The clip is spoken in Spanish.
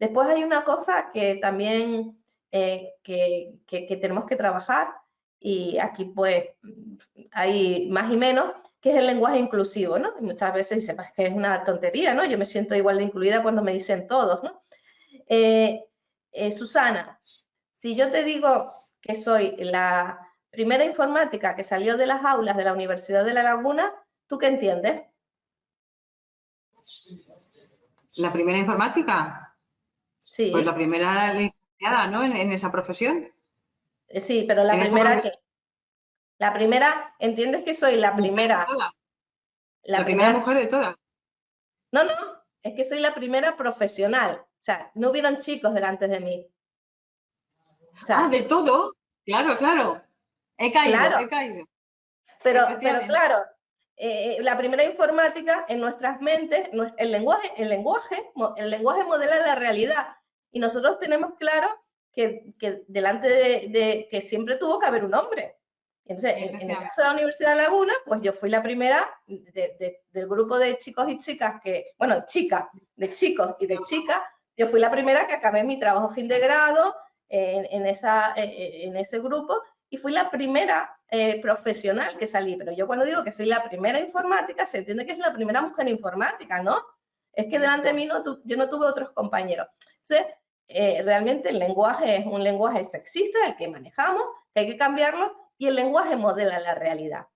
Después hay una cosa que también eh, que, que, tenemos que trabajar y aquí pues hay más y menos, que es el lenguaje inclusivo, ¿no? muchas veces dicen, pues que es una tontería, ¿no? Yo me siento igual de incluida cuando me dicen todos, ¿no? Eh, eh, Susana, si yo te digo que soy la primera informática que salió de las aulas de la Universidad de La Laguna, ¿tú qué entiendes? ¿La primera informática? Sí. Pues la primera licenciada, ¿no? En, esa profesión. Eh, sí, pero la primera que... La primera, ¿entiendes que soy la primera? La, primera, mujer de todas. No, no, es que soy la primera profesional. O sea, no hubieron chicos delante de mí. ah, de todo. Claro, claro. He caído, he caído. Pero, pero claro, eh, la primera informática en nuestras mentes, el lenguaje, el lenguaje, el lenguaje modela la realidad. Y nosotros tenemos claro que, delante de, que siempre tuvo que haber un hombre. Entonces, en, el caso de la Universidad de Laguna, pues yo fui la primera del grupo de chicos y chicas que, bueno, chicas, de chicos y de chicas, yo fui la primera que acabé mi trabajo fin de grado en, esa, en ese grupo y fui la primera eh, profesional que salí. Pero yo cuando digo que soy la primera informática, se entiende que es la primera mujer informática, ¿no? Es que delante de mí no yo no tuve otros compañeros. Entonces, eh, realmente el lenguaje es un lenguaje sexista, el que manejamos, que hay que cambiarlo, y el lenguaje modela la realidad.